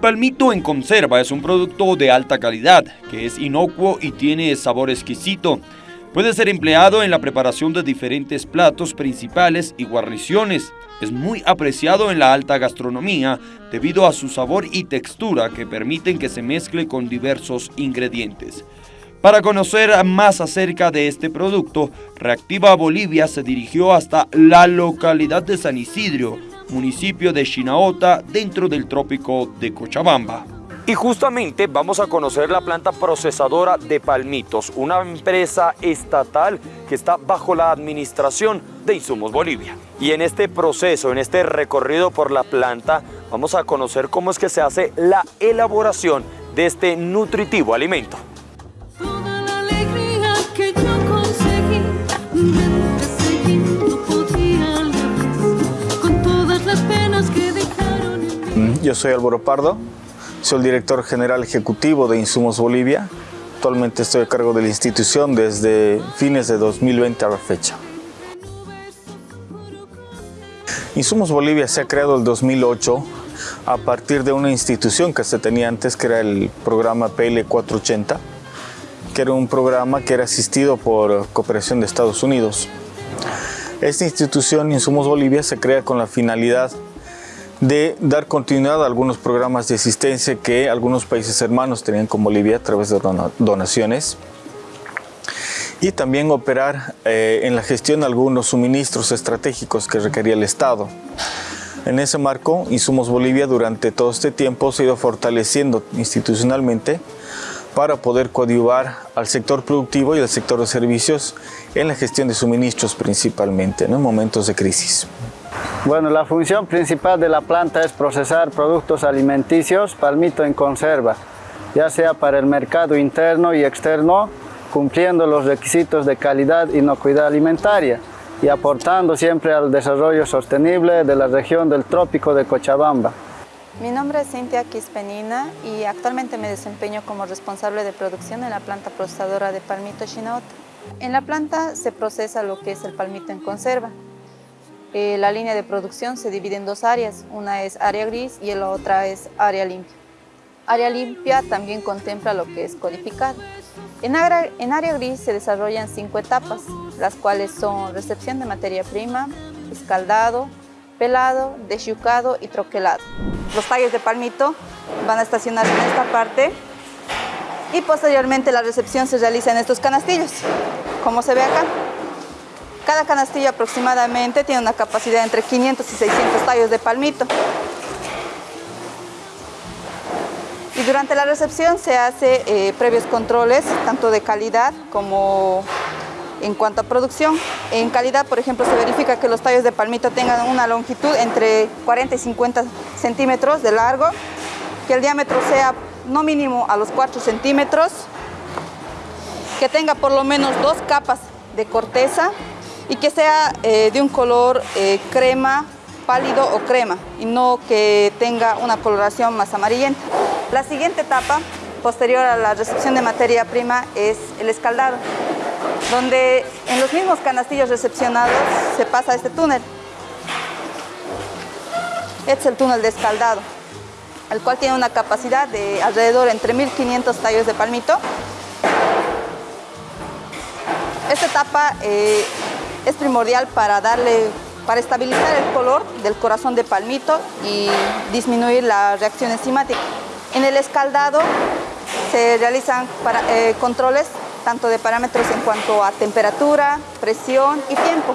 Palmito en conserva es un producto de alta calidad, que es inocuo y tiene sabor exquisito. Puede ser empleado en la preparación de diferentes platos principales y guarniciones. Es muy apreciado en la alta gastronomía debido a su sabor y textura que permiten que se mezcle con diversos ingredientes. Para conocer más acerca de este producto, Reactiva Bolivia se dirigió hasta la localidad de San Isidro, municipio de Chinaota, dentro del trópico de Cochabamba. Y justamente vamos a conocer la planta procesadora de Palmitos, una empresa estatal que está bajo la administración de Insumos Bolivia. Y en este proceso, en este recorrido por la planta, vamos a conocer cómo es que se hace la elaboración de este nutritivo alimento. Yo soy Álvaro Pardo, soy el director general ejecutivo de Insumos Bolivia. Actualmente estoy a cargo de la institución desde fines de 2020 a la fecha. Insumos Bolivia se ha creado en 2008 a partir de una institución que se tenía antes, que era el programa PL 480, que era un programa que era asistido por Cooperación de Estados Unidos. Esta institución, Insumos Bolivia, se crea con la finalidad de dar continuidad a algunos programas de asistencia que algunos países hermanos tenían con Bolivia a través de donaciones y también operar eh, en la gestión de algunos suministros estratégicos que requería el Estado. En ese marco, Insumos Bolivia durante todo este tiempo se ha ido fortaleciendo institucionalmente para poder coadyuvar al sector productivo y al sector de servicios en la gestión de suministros principalmente en momentos de crisis. Bueno, la función principal de la planta es procesar productos alimenticios palmito en conserva, ya sea para el mercado interno y externo, cumpliendo los requisitos de calidad y inocuidad alimentaria y aportando siempre al desarrollo sostenible de la región del trópico de Cochabamba. Mi nombre es Cintia Quispenina y actualmente me desempeño como responsable de producción en la planta procesadora de palmito Chinaota. En la planta se procesa lo que es el palmito en conserva, eh, la línea de producción se divide en dos áreas, una es área gris y la otra es área limpia. Área limpia también contempla lo que es codificado. En área, en área gris se desarrollan cinco etapas, las cuales son recepción de materia prima, escaldado, pelado, desyucado y troquelado. Los tallos de palmito van a estacionarse en esta parte y posteriormente la recepción se realiza en estos canastillos, como se ve acá. Cada canastillo aproximadamente tiene una capacidad entre 500 y 600 tallos de palmito. Y durante la recepción se hace eh, previos controles, tanto de calidad como en cuanto a producción. En calidad, por ejemplo, se verifica que los tallos de palmito tengan una longitud entre 40 y 50 centímetros de largo, que el diámetro sea no mínimo a los 4 centímetros, que tenga por lo menos dos capas de corteza y que sea eh, de un color eh, crema, pálido o crema y no que tenga una coloración más amarillenta. La siguiente etapa, posterior a la recepción de materia prima, es el escaldado, donde en los mismos canastillos recepcionados se pasa este túnel. Este es el túnel de escaldado, el cual tiene una capacidad de alrededor entre 1500 tallos de palmito. Esta etapa eh, es primordial para darle para estabilizar el color del corazón de palmito y disminuir la reacción enzimática. En el escaldado se realizan eh, controles tanto de parámetros en cuanto a temperatura, presión y tiempo.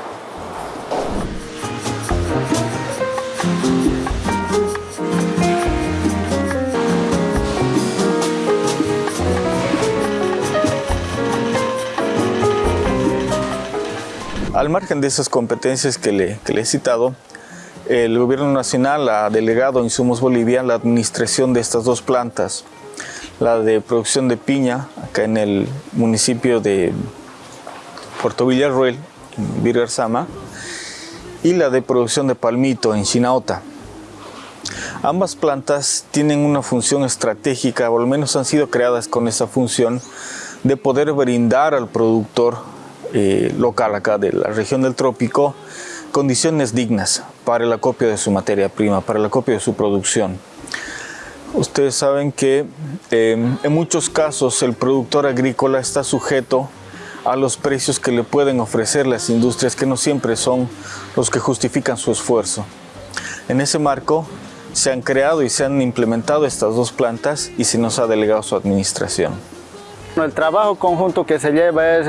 Al margen de esas competencias que le, he citado, el Gobierno Nacional ha delegado a Insumos Bolivia la administración de estas dos plantas, la de producción de piña, acá en el municipio de Puerto Villarruel, en Virgarzama, y la de producción de palmito en Chinaota. Ambas plantas tienen una función estratégica, o al menos han sido creadas con esa función, de poder brindar al productor eh, local acá de la región del trópico condiciones dignas para el acopio de su materia prima, para el acopio de su producción. Ustedes saben que em, en muchos casos el productor agrícola está sujeto a los precios que le pueden ofrecer las industrias que no siempre son los que justifican su esfuerzo. En ese marco se han creado y se han implementado estas dos plantas y se nos ha delegado su administración. El trabajo conjunto que se lleva es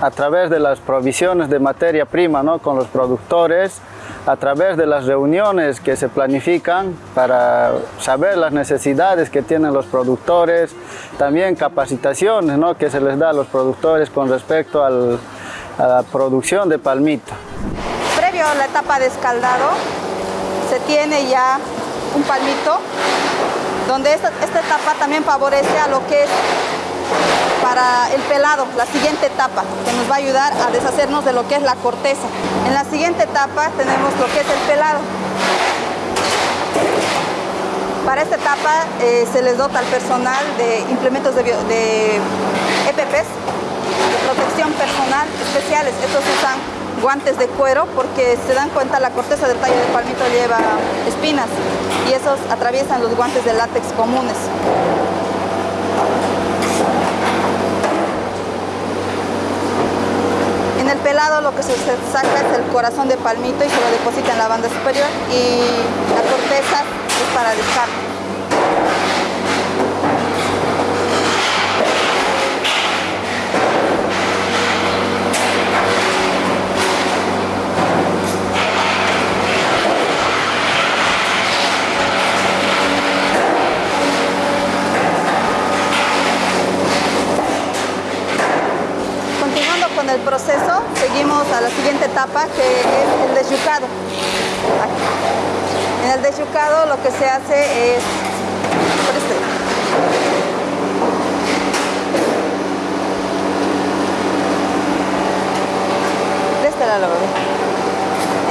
a través de las provisiones de materia prima ¿no? con los productores, a través de las reuniones que se planifican para saber las necesidades que tienen los productores, también capacitaciones ¿no? que se les da a los productores con respecto a la producción de palmito. Previo a la etapa de escaldado, se tiene ya un palmito, donde esta, esta etapa también favorece a lo que es para el pelado, la siguiente etapa, que nos va a ayudar a deshacernos de lo que es la corteza. En la siguiente etapa tenemos lo que es el pelado. Para esta etapa eh, se les dota al personal de implementos de, EPPs, de protección personal especiales. Estos usan guantes de cuero porque se dan cuenta la corteza del tallo de palmito lleva espinas y esos atraviesan los guantes de látex comunes. En el pelado lo que se saca es el corazón de palmito y se lo deposita en la banda superior. Y la corteza es para descarga. el proceso seguimos a la siguiente etapa que es el desyucado. En el desyucado lo que se hace es... Este. De este.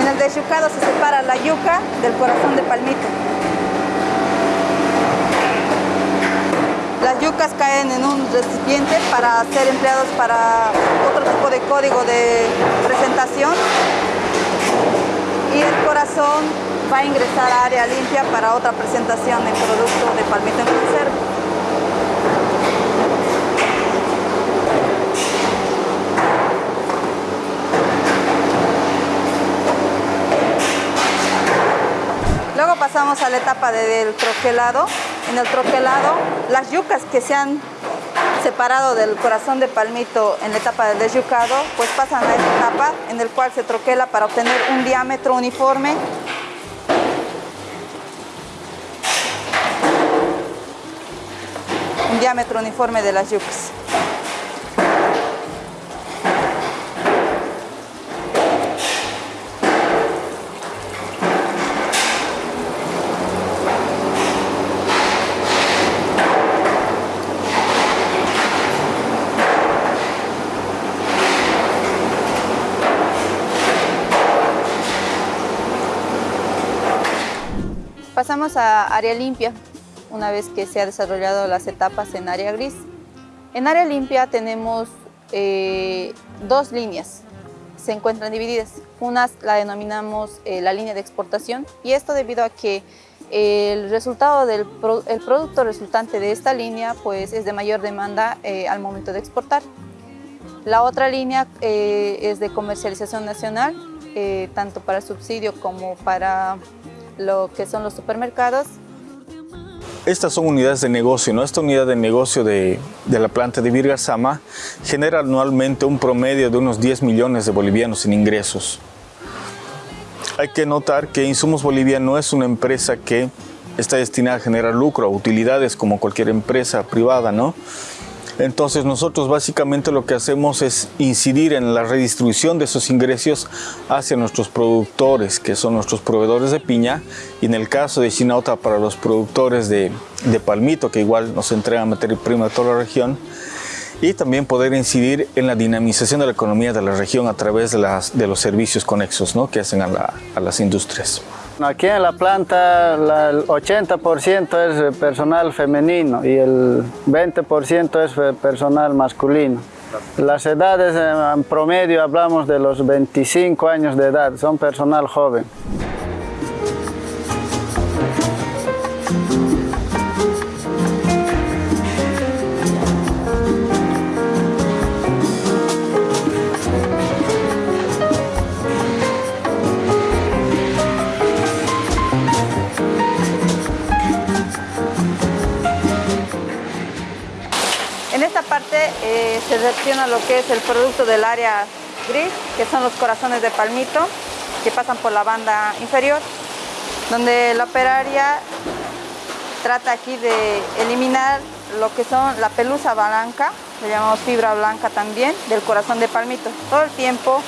En el desyucado se separa la yuca del corazón de palmito. Yucas caen en un recipiente para ser empleados para otro tipo de código de presentación y el corazón va a ingresar a área limpia para otra presentación en producto de palmito en conserva. Luego pasamos a la etapa del troquelado. En el troquelado, las yucas que se han separado del corazón de palmito en la etapa del desyucado, pues pasan a esta etapa en el cual se troquela para obtener un diámetro uniforme un diámetro uniforme de las yucas. Pasamos a área limpia, una vez que se han desarrollado las etapas en área gris. En área limpia tenemos eh, dos líneas, se encuentran divididas. Una la denominamos eh, la línea de exportación y esto debido a que el resultado del el producto resultante de esta línea pues, es de mayor demanda eh, al momento de exportar. La otra línea es de comercialización nacional, tanto para subsidio como para lo que son los supermercados. Estas son unidades de negocio, ¿no? Esta unidad de negocio de, de la planta de Virgasama genera anualmente un promedio de unos 10 millones de bolivianos en ingresos. Hay que notar que Insumos Bolivia no es una empresa que está destinada a generar lucro, utilidades como cualquier empresa privada, ¿no? Entonces nosotros básicamente lo que hacemos es incidir en la redistribución de esos ingresos hacia nuestros productores, que son nuestros proveedores de piña, y en el caso de Chinauta para los productores de, palmito, que igual nos entregan materia prima de toda la región, y también poder incidir en la dinamización de la economía de la región a través de, los servicios conexos ¿no? que hacen a, a las industrias. Aquí en la planta el 80% es personal femenino y el 20% es personal masculino. Las edades en promedio hablamos de los 25 años de edad, son personal joven. Selecciona lo que es el producto del área gris, que son los corazones de palmito, que pasan por la banda inferior, donde la operaria trata aquí de eliminar lo que son la pelusa blanca, le llamamos fibra blanca también, del corazón de palmito. Todo el tiempo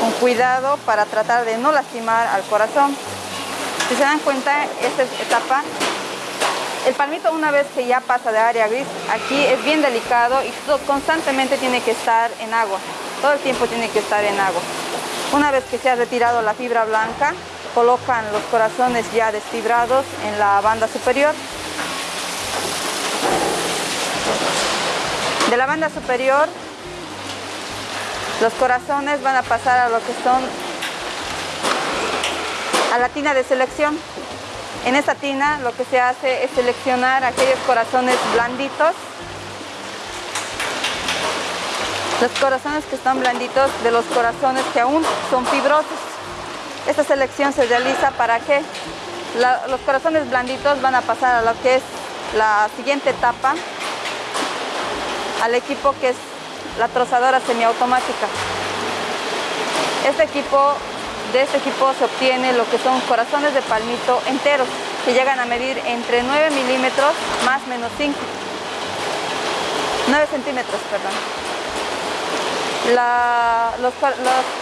con cuidado para tratar de no lastimar al corazón. Si se dan cuenta, esta etapa, el palmito una vez que ya pasa de área gris, aquí es bien delicado y constantemente tiene que estar en agua. Todo el tiempo tiene que estar en agua. Una vez que se ha retirado la fibra blanca, colocan los corazones ya desfibrados en la banda superior. De la banda superior, los corazones van a pasar a lo que son a la tina de selección. En esta tina lo que se hace es seleccionar aquellos corazones blanditos. Los corazones que están blanditos de los corazones que aún son fibrosos. Esta selección se realiza para que los corazones blanditos van a pasar a lo que es la siguiente etapa, al equipo que es la trozadora semiautomática. Este equipo de este equipo se obtiene lo que son corazones de palmito enteros, que llegan a medir entre 9 milímetros más menos 5. 9 centímetros, perdón. los,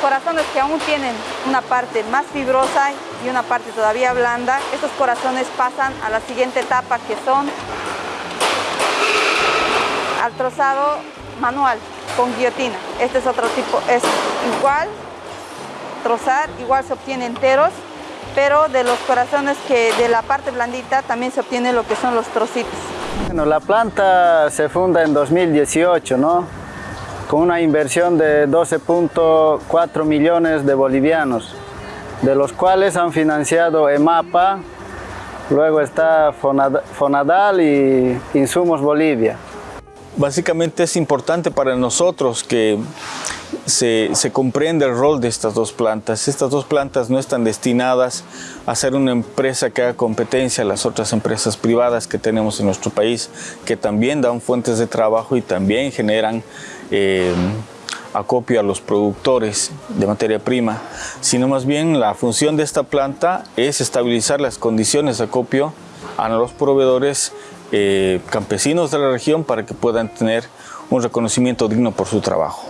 corazones que aún tienen una parte más fibrosa y una parte todavía blanda, estos corazones pasan a la siguiente etapa que son al trozado manual con guillotina. Este es otro tipo, es igual trozar, igual se obtiene enteros, pero de los corazones que de la parte blandita también se obtiene lo que son los trocitos. Bueno, la planta se funda en 2018, ¿no? Con una inversión de 12.4 millones de bolivianos, de los cuales han financiado EMAPA, luego está Fonadal y Insumos Bolivia. Básicamente es importante para nosotros que se, comprende el rol de estas dos plantas. Estas dos plantas no están destinadas a ser una empresa que haga competencia a las otras empresas privadas que tenemos en nuestro país, que también dan fuentes de trabajo y también generan eh, acopio a los productores de materia prima, sino más bien la función de esta planta es estabilizar las condiciones de acopio a los proveedores eh, campesinos de la región para que puedan tener un reconocimiento digno por su trabajo.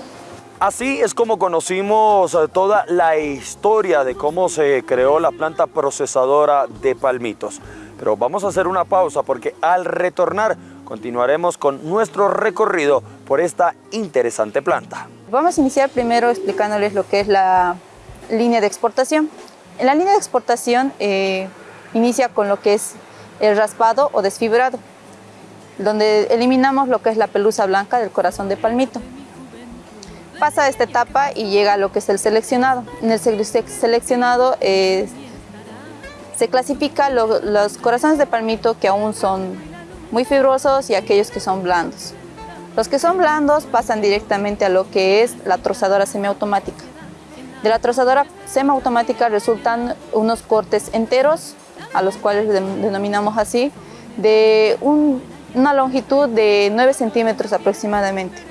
Así es como conocimos eh, toda la historia de cómo se creó la planta procesadora de palmitos. Pero vamos a hacer una pausa porque al retornar continuaremos con nuestro recorrido por esta interesante planta. Vamos a iniciar primero explicándoles lo que es la línea de exportación. En la línea de exportación eh, inicia con lo que es el raspado o desfibrado, donde eliminamos lo que es la pelusa blanca del corazón de palmito pasa esta etapa y llega a lo que es el seleccionado. En el seleccionado eh, se clasifica los corazones de palmito que aún son muy fibrosos y aquellos que son blandos. Los que son blandos pasan directamente a lo que es la trozadora semiautomática. De la trozadora semiautomática resultan unos cortes enteros, a los cuales denominamos así, de una longitud de 9 centímetros aproximadamente.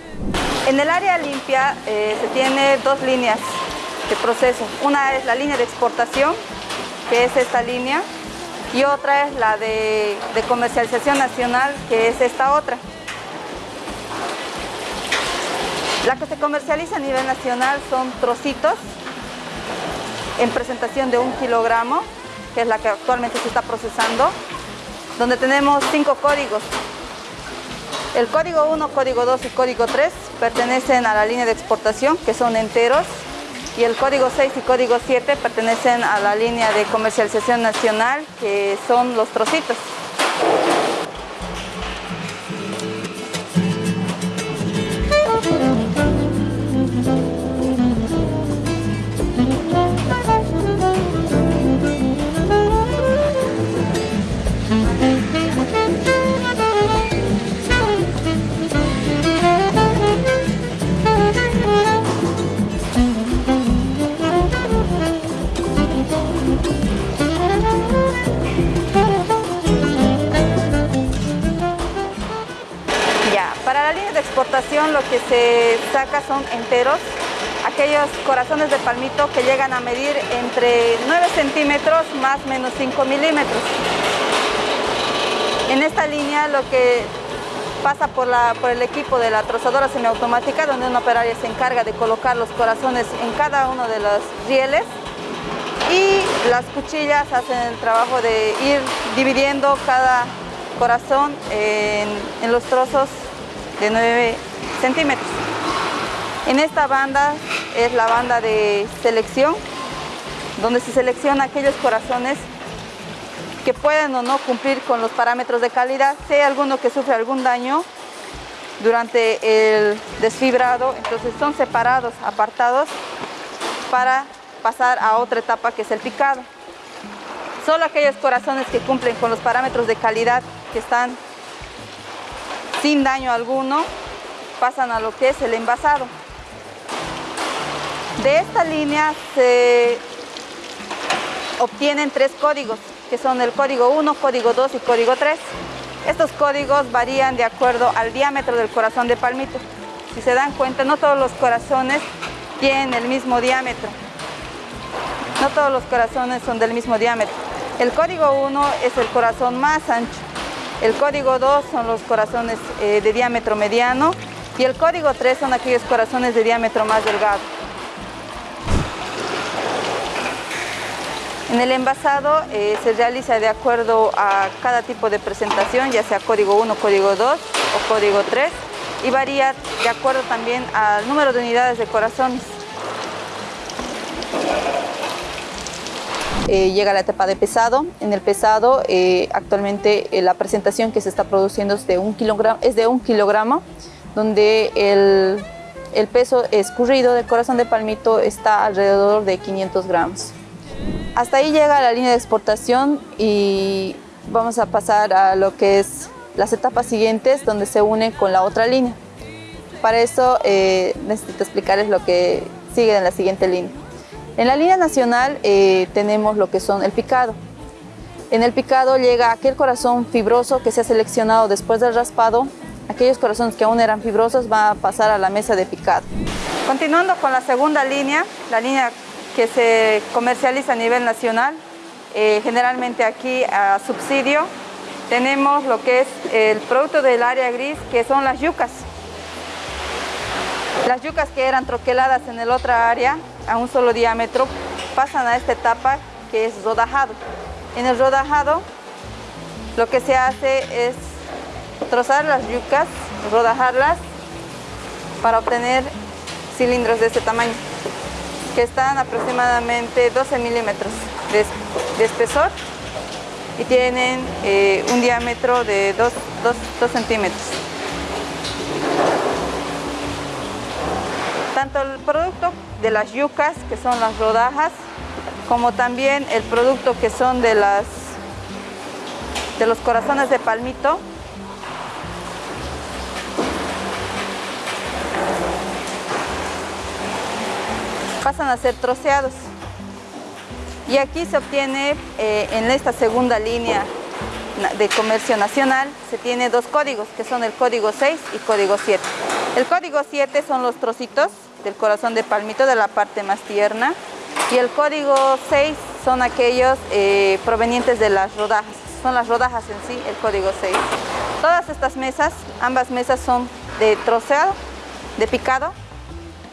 En el área limpia eh, se tiene dos líneas de proceso. Una es la línea de exportación, que es esta línea, y otra es la de, comercialización nacional, que es esta otra. La que se comercializa a nivel nacional son trocitos en presentación de un kilogramo, que es la que actualmente se está procesando, donde tenemos cinco códigos. El código 1, código 2 y código 3 pertenecen a la línea de exportación, que son enteros, y el código 6 y código 7 pertenecen a la línea de comercialización nacional, que son los trocitos. Que se saca son enteros, aquellos corazones de palmito que llegan a medir entre 9 centímetros más menos 5 milímetros. En esta línea lo que pasa por, por el equipo de la trozadora semiautomática donde un operario se encarga de colocar los corazones en cada uno de los rieles y las cuchillas hacen el trabajo de ir dividiendo cada corazón en, en los trozos de 9 centímetros. En esta banda es la banda de selección, donde se selecciona aquellos corazones que pueden o no cumplir con los parámetros de calidad. Si hay alguno que sufre algún daño durante el desfibrado, entonces son separados, apartados para pasar a otra etapa que es el picado. Solo aquellos corazones que cumplen con los parámetros de calidad que están sin daño alguno pasan a lo que es el envasado. De esta línea se obtienen tres códigos, que son el código 1, código 2 y código 3. Estos códigos varían de acuerdo al diámetro del corazón de palmito. Si se dan cuenta, no todos los corazones tienen el mismo diámetro. No todos los corazones son del mismo diámetro. El código 1 es el corazón más ancho. El código 2 son los corazones eh, de diámetro mediano y el código 3 son aquellos corazones de diámetro más delgado. En el envasado eh, se realiza de acuerdo a cada tipo de presentación, ya sea código 1, código 2 o código 3 y varía de acuerdo también al número de unidades de corazones. Eh, llega la etapa de pesado. En el pesado, eh, actualmente la presentación que se está produciendo es de un kilogramo, es de un kilogramo donde el, peso escurrido del corazón de palmito está alrededor de 500 gramos. Hasta ahí llega la línea de exportación y vamos a pasar a lo que es las etapas siguientes donde se une con la otra línea. Para eso eh, necesito explicarles lo que sigue en la siguiente línea. En la línea nacional eh, tenemos lo que son el picado. En el picado llega aquel corazón fibroso que se ha seleccionado después del raspado. Aquellos corazones que aún eran fibrosos van a pasar a la mesa de picado. Continuando con la segunda línea, la línea que se comercializa a nivel nacional, eh, generalmente aquí a subsidio. Tenemos lo que es el producto del área gris, que son las yucas. Las yucas que eran troqueladas en el otra área, a un solo diámetro, pasan a esta etapa que es rodajado. En el rodajado, lo que se hace es trozar las yucas, rodajarlas, para obtener cilindros de este tamaño que están aproximadamente 12 milímetros de, espesor y tienen eh, un diámetro de 2, centímetros. Tanto el producto de las yucas, que son las rodajas, como también el producto que son de, las, de los corazones de palmito, pasan a ser troceados. Y aquí se obtiene, eh, en esta segunda línea de comercio nacional, se tiene dos códigos, que son el código 6 y código 7. El código 7 son los trocitos del corazón de palmito, de la parte más tierna, y el código 6 son aquellos eh, provenientes de las rodajas, son las rodajas en sí, el código 6. Todas estas mesas, ambas mesas son de troceado, de picado,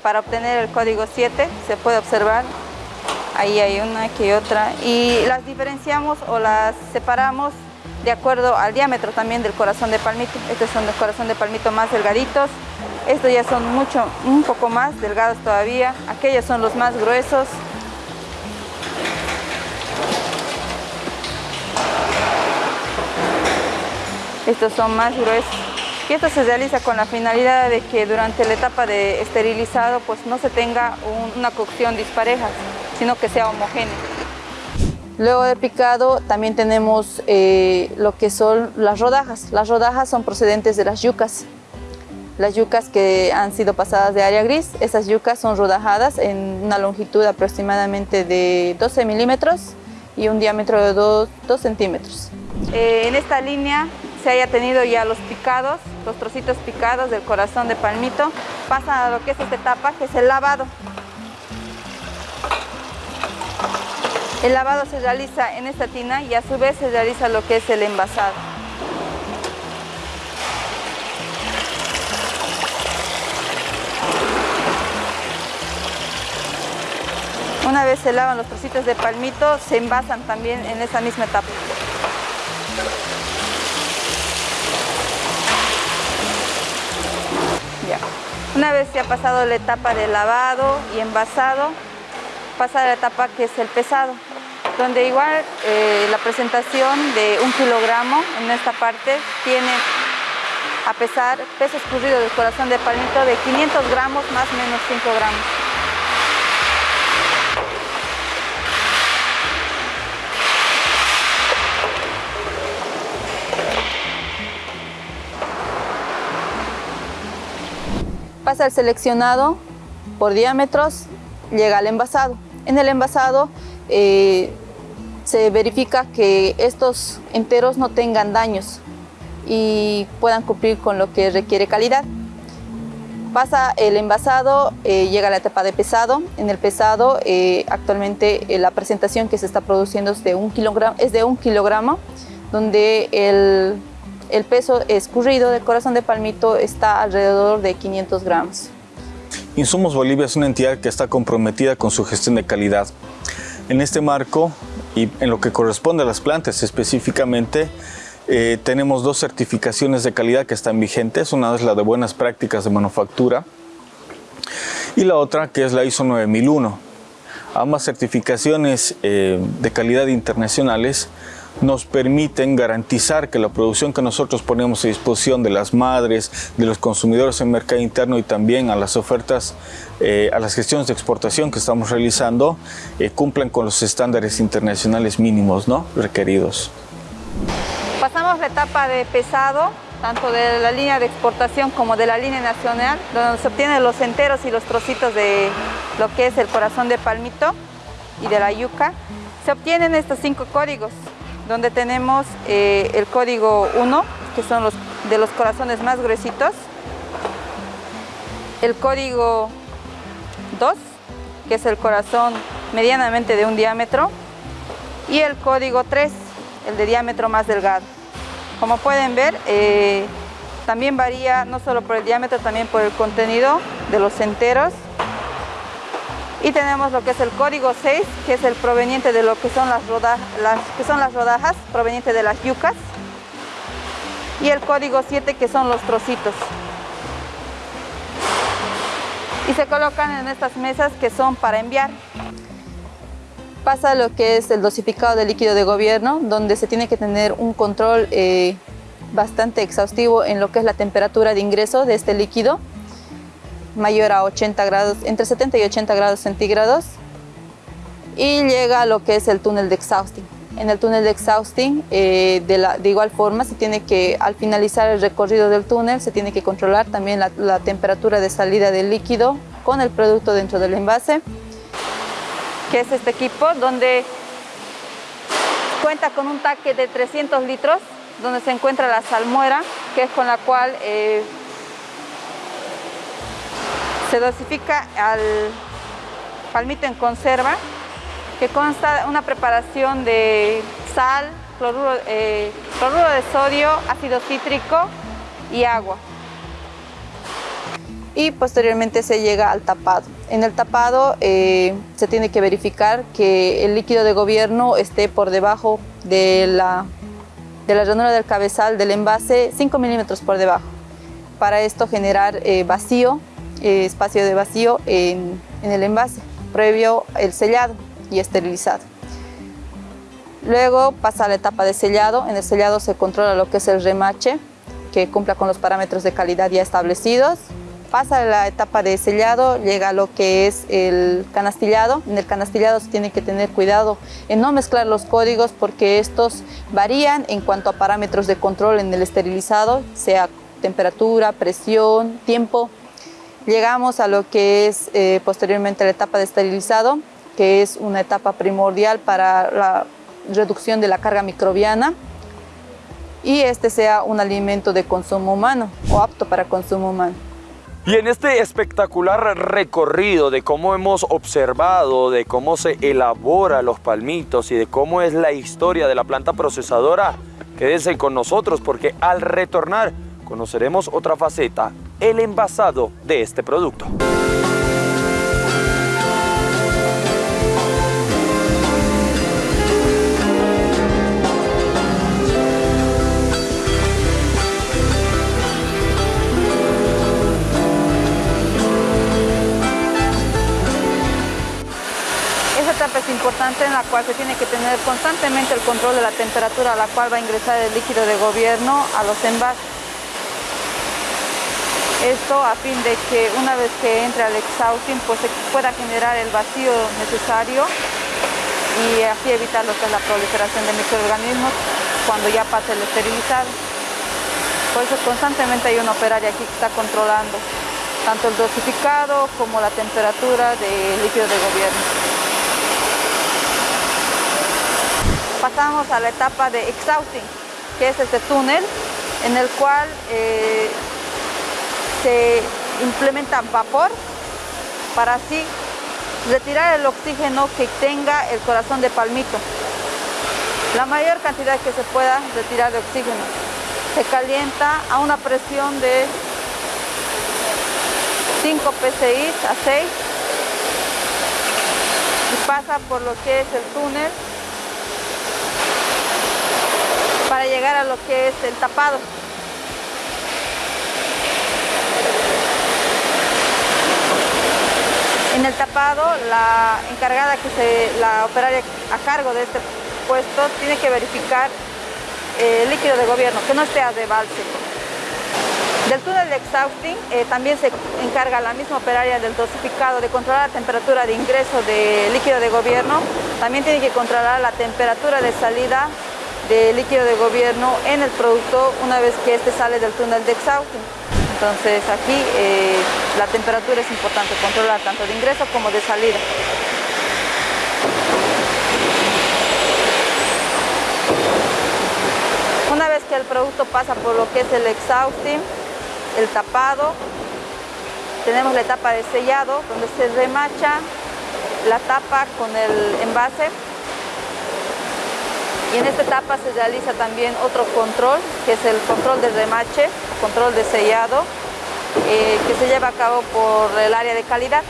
para obtener el código 7 se puede observar ahí hay una que otra. Y las diferenciamos o las separamos de acuerdo al diámetro también del corazón de palmito. Estos son los corazón de palmito más delgaditos. Estos ya son mucho un poco más delgados todavía. Aquellos son los más gruesos. Estos son más gruesos. Y esto se realiza con la finalidad de que durante la etapa de esterilizado pues no se tenga una cocción dispareja, sino que sea homogéneo. Luego de picado también tenemos eh, lo que son las rodajas. Las rodajas son procedentes de las yucas. Las yucas que han sido pasadas de área gris, esas yucas son rodajadas en una longitud aproximadamente de 12 milímetros y un diámetro de 2, centímetros. Eh, en esta línea se haya tenido ya los picados los trocitos picados del corazón de palmito, pasan a lo que es esta etapa, que es el lavado. El lavado se realiza en esta tina y a su vez se realiza lo que es el envasado. Una vez se lavan los trocitos de palmito, se envasan también en esa misma etapa. Una vez se ha pasado la etapa de lavado y envasado, pasa la etapa que es el pesado, donde igual eh, la presentación de un kilogramo en esta parte tiene a pesar peso escurrido del corazón de palmito de 500 gramos más o menos 5 gramos. pasa el seleccionado por diámetros, llega al envasado. En el envasado eh, se verifica que estos enteros no tengan daños y puedan cumplir con lo que requiere calidad. Pasa el envasado, eh, llega a la etapa de pesado. En el pesado, eh, actualmente la presentación que se está produciendo es de un kilogramo, es de un kilogramo donde el el peso escurrido del corazón de palmito está alrededor de 500 gramos. Insumos Bolivia es una entidad que está comprometida con su gestión de calidad. En este marco y en lo que corresponde a las plantas específicamente, eh, tenemos dos certificaciones de calidad que están vigentes. Una es la de buenas prácticas de manufactura y la otra que es la ISO 9001. Ambas certificaciones eh, de calidad internacionales nos permiten garantizar que la producción que nosotros ponemos a disposición de las madres, de los consumidores en mercado interno y también a las ofertas, eh, a las gestiones de exportación que estamos realizando, eh, cumplan con los estándares internacionales mínimos ¿no? requeridos. Pasamos la etapa de pesado, tanto de la línea de exportación como de la línea nacional, donde se obtienen los enteros y los trocitos de lo que es el corazón de palmito y de la yuca. Se obtienen estos cinco códigos, donde tenemos eh, el código 1, que son los de los corazones más gruesitos, el código 2, que es el corazón medianamente de un diámetro, y el código 3, el de diámetro más delgado. Como pueden ver, eh, también varía no solo por el diámetro, también por el contenido de los enteros y tenemos lo que es el código 6, que es el proveniente de lo que son las, que son las rodajas, proveniente de las yucas. Y el código 7, que son los trocitos. Y se colocan en estas mesas que son para enviar. Pasa lo que es el dosificado de líquido de gobierno, donde se tiene que tener un control eh, bastante exhaustivo en lo que es la temperatura de ingreso de este líquido mayor a 80 grados, entre 70 y 80 grados centígrados y llega a lo que es el túnel de exhausting. En el túnel de exhausting, eh, de, igual forma, se tiene que, al finalizar el recorrido del túnel, se tiene que controlar también la, temperatura de salida del líquido con el producto dentro del envase, que es este equipo, donde cuenta con un taque de 300 litros, donde se encuentra la salmuera, que es con la cual eh, se dosifica al palmito en conserva, que consta una preparación de sal, cloruro, eh, de sodio, ácido cítrico y agua. Y posteriormente se llega al tapado. En el tapado eh, se tiene que verificar que el líquido de gobierno esté por debajo de la, de ranura del cabezal del envase, 5 milímetros por debajo. Para esto generar eh, vacío eh, espacio de vacío en, el envase, previo el sellado y esterilizado. Luego pasa a la etapa de sellado. En el sellado se controla lo que es el remache, que cumpla con los parámetros de calidad ya establecidos. Pasa a la etapa de sellado, llega lo que es el canastillado. En el canastillado se tiene que tener cuidado en no mezclar los códigos porque estos varían en cuanto a parámetros de control en el esterilizado, sea temperatura, presión, tiempo, Llegamos a lo que es eh, posteriormente la etapa de esterilizado, que es una etapa primordial para la reducción de la carga microbiana. y este sea un alimento de consumo humano o apto para consumo humano. Y en este espectacular recorrido de cómo hemos observado, de cómo se elabora los palmitos y de cómo es la historia de la planta procesadora, quédense con nosotros porque al retornar conoceremos otra faceta, el envasado de este producto. es importante en la cual se tiene que tener constantemente el control de la temperatura a la cual va a ingresar el líquido de gobierno a los envases. Esto a fin de que una vez que entre al exhausting pues se pueda generar el vacío necesario y así evitar lo que es la proliferación de microorganismos cuando ya pase el esterilizado. Por eso constantemente hay una operaria aquí que está controlando tanto el dosificado como la temperatura del líquido de gobierno. pasamos a la etapa de exhausting, que es este túnel en el cual eh, se implementa vapor para así retirar el oxígeno que tenga el corazón de palmito. La mayor cantidad que se pueda retirar de oxígeno. Se calienta a una presión de 5 psi a 6 y pasa por lo que es el túnel para llegar a lo que es el tapado. En el tapado, la encargada que se, la operaria a cargo de este puesto tiene que verificar el líquido de gobierno, que no esté de balse. Del túnel de exhausting eh, también se encarga la misma operaria del dosificado de controlar la temperatura de ingreso de líquido de gobierno. También tiene que controlar la temperatura de salida de líquido de gobierno en el producto una vez que este sale del túnel de exhausting. Entonces aquí eh, la temperatura es importante controlar tanto de ingreso como de salida. Una vez que el producto pasa por lo que es el exhausting, el tapado, tenemos la etapa de sellado donde se remacha la tapa con el envase y en esta etapa se realiza también otro control, que es el control de remache, control de sellado, eh, que se lleva a cabo por el área de calidad.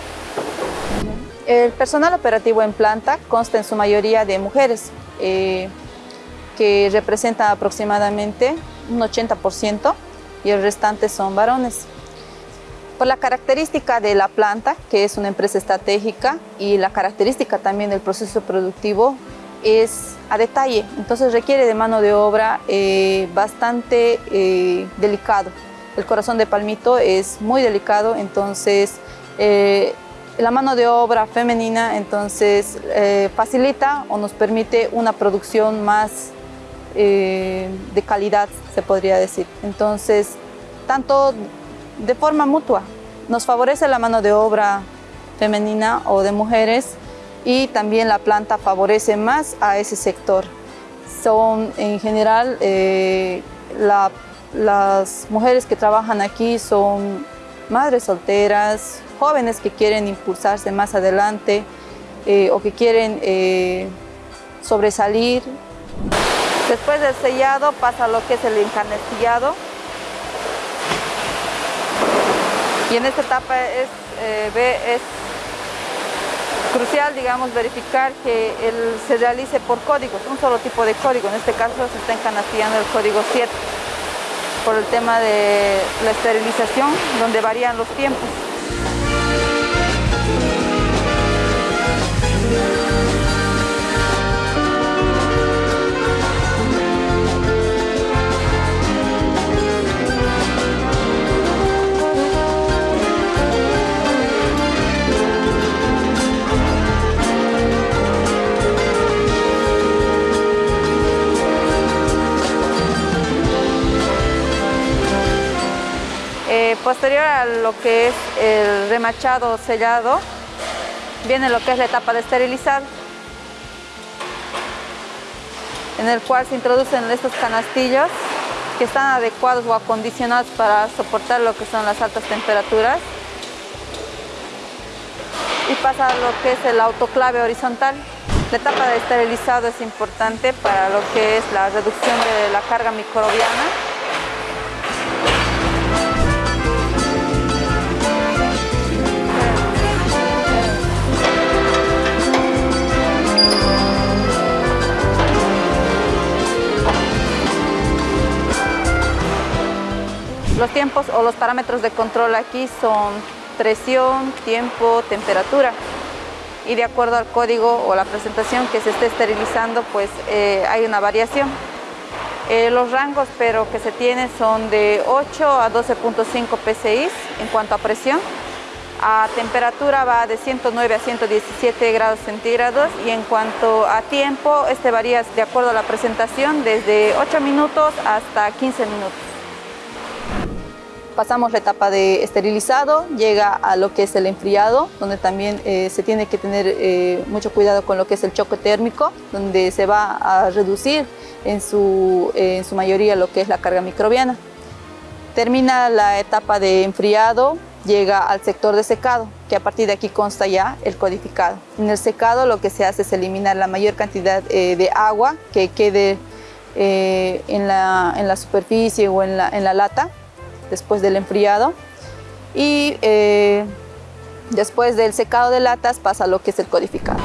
El personal operativo en planta consta en su mayoría de mujeres, eh, que representan aproximadamente un 80% y el restante son varones. Por la característica de la planta, que es una empresa estratégica, y la característica también del proceso productivo, es a detalle, entonces requiere de mano de obra eh, bastante eh, delicado. El corazón de palmito es muy delicado, entonces eh, la mano de obra femenina entonces facilita o nos permite una producción más de calidad, se podría decir. Entonces, tanto de forma mutua, nos favorece la mano de obra femenina o de mujeres y también la planta favorece más a ese sector. Son en general, eh, las mujeres que trabajan aquí son madres solteras, jóvenes que quieren impulsarse más adelante eh, o que quieren eh, sobresalir. Después del sellado pasa lo que es el encarnestillado. Y en esta etapa es crucial, digamos, verificar que se realice por códigos, un solo tipo de código. En este caso se está encanastillando el código 7 por el tema de la esterilización, donde varían los tiempos. Posterior a lo que es el remachado sellado, viene lo que es la etapa de esterilizar, en el cual se introducen estos canastillos que están adecuados o acondicionados para soportar lo que son las altas temperaturas. Y pasa lo que es el autoclave horizontal. La etapa de esterilizado es importante para lo que es la reducción de la carga microbiana Los tiempos o los parámetros de control aquí son presión, tiempo, temperatura. Y de acuerdo al código o la presentación que se esté esterilizando, pues eh, hay una variación. Eh, los rangos pero que se tienen son de 8 a 12.5 PSI en cuanto a presión. A temperatura va de 109 a 117 grados centígrados y en cuanto a tiempo, este varía de acuerdo a la presentación desde 8 minutos hasta 15 minutos pasamos la etapa de esterilizado, llega a lo que es el enfriado, donde también eh, se tiene que tener eh, mucho cuidado con lo que es el choque térmico, donde se va a reducir en su, en su mayoría lo que es la carga microbiana. Termina la etapa de enfriado, llega al sector de secado, que a partir de aquí consta ya el codificado. En el secado lo que se hace es eliminar la mayor cantidad eh, de agua que quede en la, en, la, superficie o en la, en la lata después del enfriado. Y eh, después del secado de latas pasa lo que es el codificado.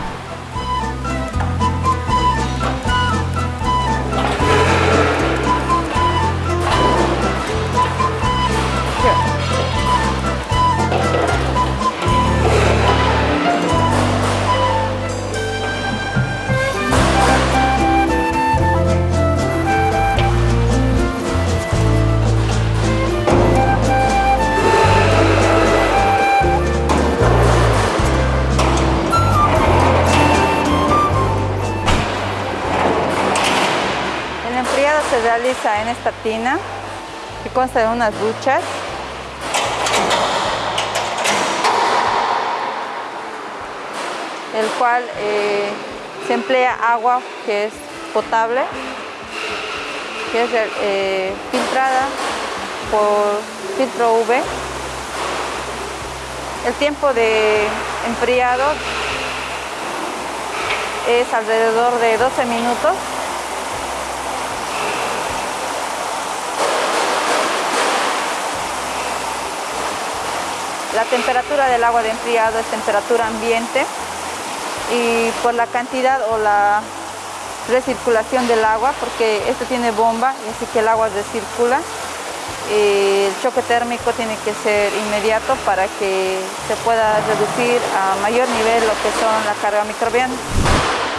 En esta tina que consta de unas duchas. El cual eh, se emplea agua que es potable que es eh, filtrada por filtro UV el tiempo de enfriado es alrededor de 12 minutos La temperatura del agua de enfriado es temperatura ambiente y por la cantidad o la recirculación del agua, porque esto tiene bomba y así que el agua recircula, el choque térmico tiene que ser inmediato para que se pueda reducir a mayor nivel lo que son la carga microbiana.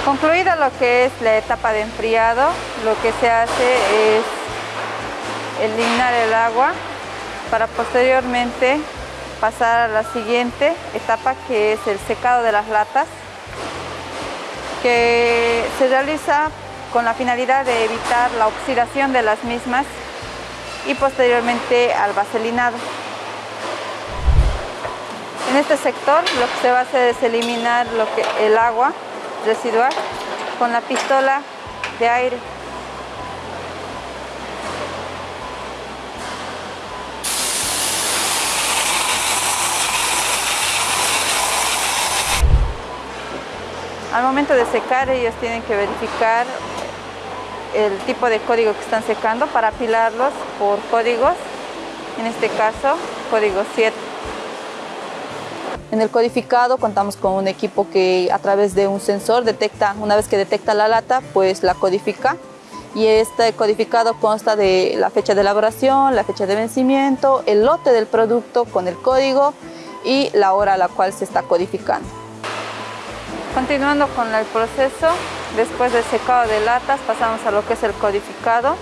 Concluida lo que es la etapa de enfriado, lo que se hace es eliminar el agua para posteriormente pasar a la siguiente etapa que es el secado de las latas que se realiza con la finalidad de evitar la oxidación de las mismas y posteriormente al vaselinado. En este sector lo que se va a hacer es eliminar lo que, el agua residual con la pistola de aire. Al momento de secar ellos tienen que verificar el tipo de código que están secando para apilarlos por códigos, en este caso código 7. En el codificado contamos con un equipo que a través de un sensor detecta, una vez que detecta la lata, pues la codifica y este codificado consta de la fecha de elaboración, la fecha de vencimiento, el lote del producto con el código y la hora a la cual se está codificando. Continuando con el proceso, después del secado de latas pasamos a lo que es el codificado.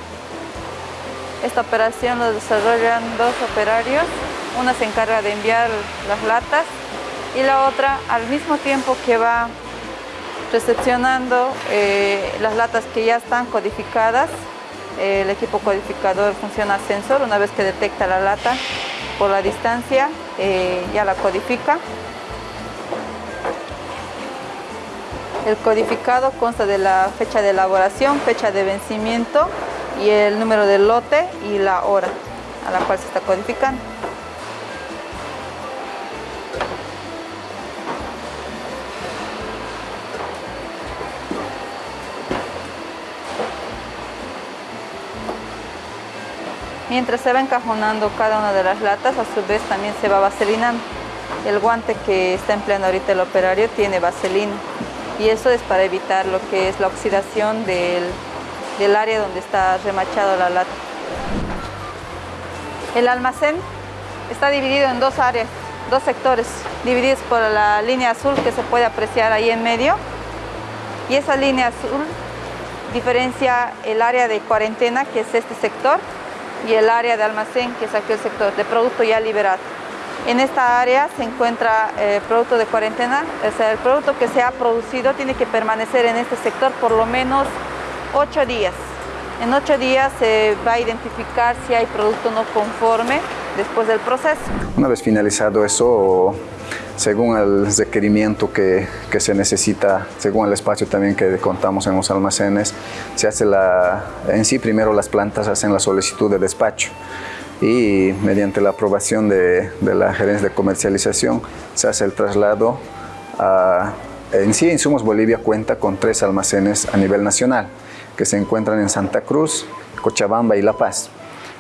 Esta operación lo desarrollan dos operarios, una se encarga de enviar las latas y la otra al mismo tiempo que va recepcionando eh, las latas que ya están codificadas, el equipo codificador funciona sensor, una vez que detecta la lata por la distancia eh, ya la codifica El codificado consta de la fecha de elaboración, fecha de vencimiento y el número del lote y la hora a la cual se está codificando. Mientras se va encajonando cada una de las latas, a su vez también se va vaselinando. El guante que está empleando ahorita el operario tiene vaselina y eso es para evitar lo que es la oxidación del, del área donde está remachado la lata. El almacén está dividido en dos áreas, dos sectores, divididos por la línea azul que se puede apreciar ahí en medio. Y esa línea azul diferencia el área de cuarentena, que es este sector, y el área de almacén, que es aquel sector de producto ya liberado. En esta área se encuentra eh, producto de cuarentena, o sea, el producto que se ha producido tiene que permanecer en este sector por lo menos ocho días. En ocho días se va a identificar si hay producto no conforme después del proceso. Una vez finalizado eso, según el requerimiento que, que, se necesita, según el espacio también que contamos en los almacenes, se hace la, en sí primero las plantas hacen la solicitud de despacho y mediante la aprobación de, la gerencia de comercialización se hace el traslado. En sí, Insumos Bolivia cuenta con tres almacenes a nivel nacional que se encuentran en Santa Cruz, Cochabamba y La Paz.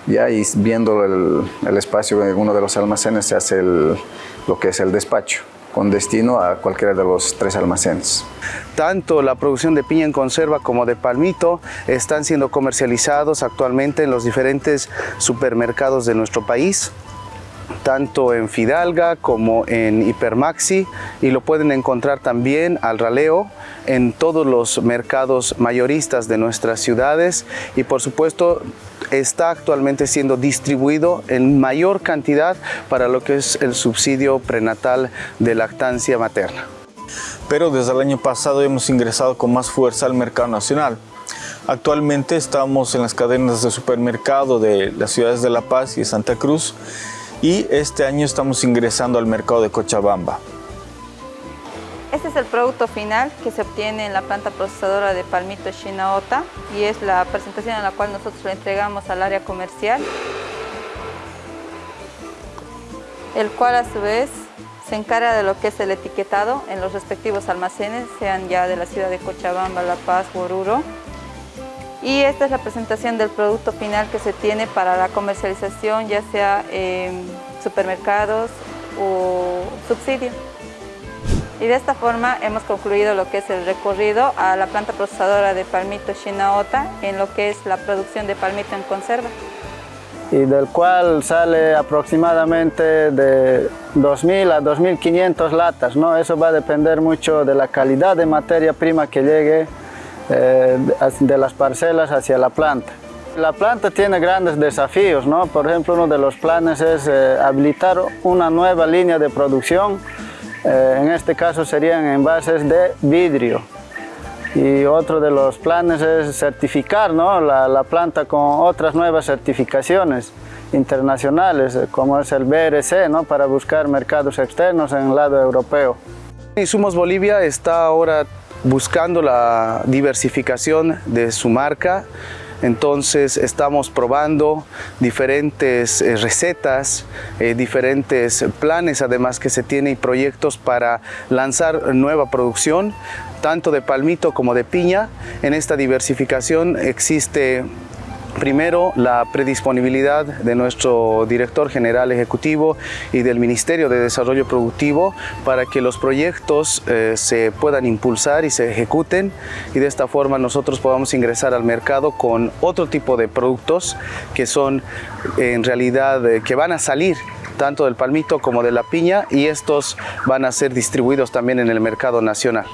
Ya y viendo el, espacio de uno de los almacenes se hace lo que es el despacho con destino a cualquiera de los tres almacenes. Tanto la producción de piña en conserva como de palmito están siendo comercializados actualmente en los diferentes supermercados de nuestro país tanto en Fidalga como en Hipermaxi y lo pueden encontrar también al raleo en todos los mercados mayoristas de nuestras ciudades y por supuesto está actualmente siendo distribuido en mayor cantidad para lo que es el subsidio prenatal de lactancia materna. Pero desde el año pasado hemos ingresado con más fuerza al mercado nacional. Actualmente estamos en las cadenas de supermercado de las ciudades de La Paz y Santa Cruz y este año estamos ingresando al mercado de Cochabamba. Este es el producto final que se obtiene en la planta procesadora de Palmito Shinaota y es la presentación en la cual nosotros lo entregamos al área comercial, el cual a su vez se encarga de lo que es el etiquetado en los respectivos almacenes, sean ya de la ciudad de Cochabamba, La Paz, Oruro. Y esta es la presentación del producto final que se tiene para la comercialización, ya sea en supermercados o subsidio. Y de esta forma hemos concluido lo que es el recorrido a la planta procesadora de palmito Shinaota en lo que es la producción de palmito en conserva. Y del cual sale aproximadamente de 2.000 a 2.500 latas. ¿no? Eso va a depender mucho de la calidad de materia prima que llegue eh, de las parcelas hacia la planta. La planta tiene grandes desafíos, ¿no? por ejemplo uno de los planes es eh, habilitar una nueva línea de producción eh, en este caso serían envases de vidrio. Y otro de los planes es certificar la, planta con otras nuevas certificaciones internacionales, eh, como es el BRC, ¿no? para buscar mercados externos en el lado europeo. Insumos Bolivia está ahora buscando la diversificación de su marca, entonces estamos probando diferentes eh, recetas, eh, diferentes planes además que se tiene y proyectos para lanzar nueva producción, tanto de palmito como de piña. En esta diversificación existe Primero, la predisponibilidad de nuestro director general ejecutivo y del Ministerio de Desarrollo Productivo para que los proyectos eh, se puedan impulsar y se ejecuten y de esta forma nosotros podamos ingresar al mercado con otro tipo de productos que son en realidad eh, que van a salir tanto del palmito como de la piña y estos van a ser distribuidos también en el mercado nacional.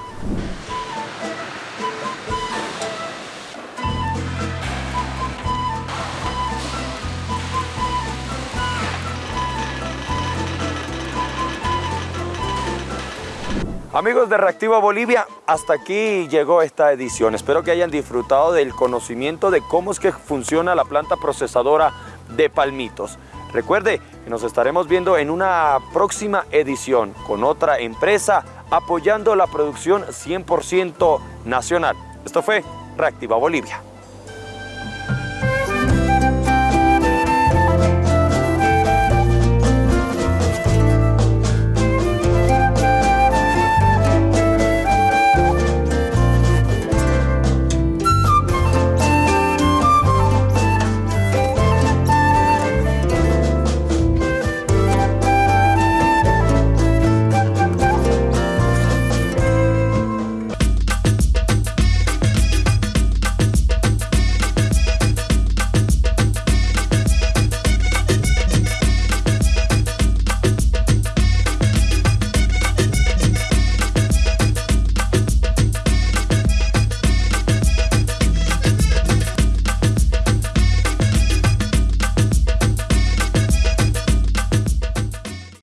Amigos de Reactiva Bolivia, hasta aquí llegó esta edición. Espero que hayan disfrutado del conocimiento de cómo es que funciona la planta procesadora de palmitos. Recuerde que nos estaremos viendo en una próxima edición con otra empresa apoyando la producción 100% nacional. Esto fue Reactiva Bolivia.